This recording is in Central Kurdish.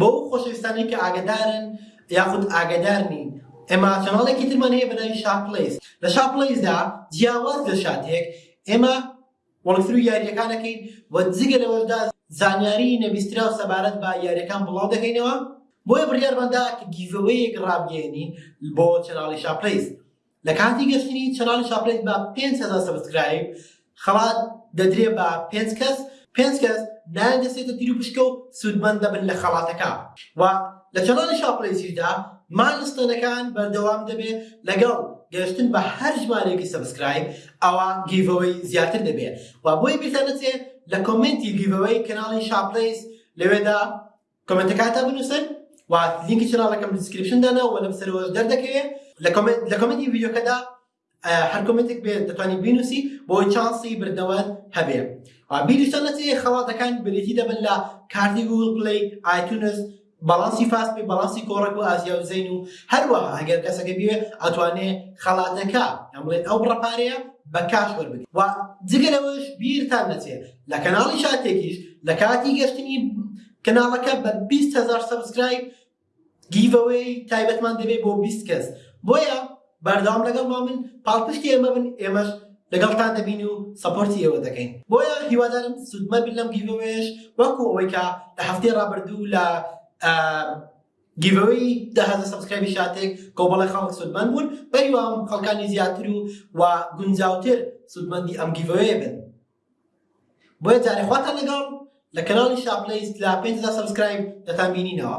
بۆ ئەو خۆشەویستانەی کە ئاگەدارن یاخود ئاگەدار نین ئێمە چەناڵێکی ترمان هەیە بە ناوی شا پلەیس لە شا پلەیسدا جیاواز لە شاتێک ئێمە وەڵکسرو یاریەکان دەکەین و جگە لەوەشدا زانیاری نەبیستراو سەبارەت بە یاریەکان بڵاو دەکەینەوە بۆیە بڕیارماندا کە گیڤەوەیەک ڕابگەێنین بۆ چەناڵی شا پلەیس لە کاتی گەشتنی چەناڵی چاکلێت بە پێنج هەزار سەبسکرایب خەڵات دەدرێ بە پێنج کەس پێنج کەس نایان دەسێتە تیر و پشکە و سوودمەند دەبن لە خەڵاتەکە و لە چەناڵی شاپڵەیزیردا مانستەنەکان بەردەوام دەبێ لەگەڵ گەشتن بە هەر ژمارێکی سەبسکرایب ئەوە گیڤەوەی زیاتر دەبێ و بۆی بیرتان نەچێ لە کۆمنتی گیڤەوەی کەناڵی شاپڵەیز لەوێدا کۆمێنتەکان تا بنووسن و لینکی چناڵەکەم دیسکریپشن دانا و لەم سەرەوەش دەردەکەوێت لە کۆمێنت لە کۆمێنتی ڤیدیۆکەدا هەر کۆمێنتێک بێت دەتوانین بینوسی بۆ چانسی بردنەوەت هەبێ بیریشتان نەچێ خەڵاتەکان بریتی دەبن لە کارتی گوگل پلی ئایتونس بەڵاسی فاست پێ بەڵاسی کۆڕک و ئازیا و زین و هەروەها ئەگەر کەسەکە بێ ئەتوانێ خەڵاتەکە ئەمڵێن ئەو ڕپارەیە بە کاش وەربگرێت و جگە لەوەش بیرتان نەچێت لە کەناڵی شاتێکیش لە کاتی گەشتنی کەناڵەکە بە 20 هزار سبسکرایب گیڤەوەی تایبەتمان دەبێت بۆ 20 کەس بۆیە بەردەوام لەگەڵ ما من پاڵپشتی ئێمە بن ئێمەش لەگەڵتان دەبین و سەپۆرتی ئێوە دەکەین بۆیە هیوادارم سوودمە بیر لەم گیڤەوەیش وەکو ئەوەی کە لە هەفتەی ڕابردوو لە گیڤەوەی داهزە سبسکرایبی شاتێک کۆبڵی خەڵک سوودمەند بوون بەریوام خەڵکانی زیاتر و و گونجاوتر سوودمەندی ئەم گیڤەوەیە بن بۆیە جارێ خواتان لەگەڵ لە کەناڵی شاپلەیس لە پێنج هەزار سەبسکرایب دەتان بینینەوە.